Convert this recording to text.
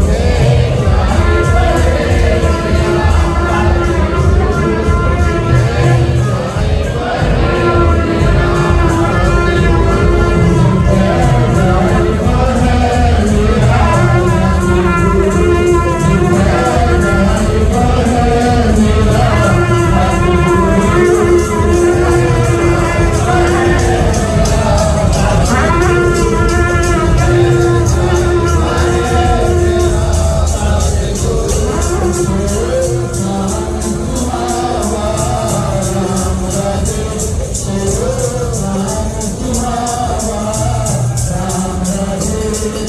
Okay.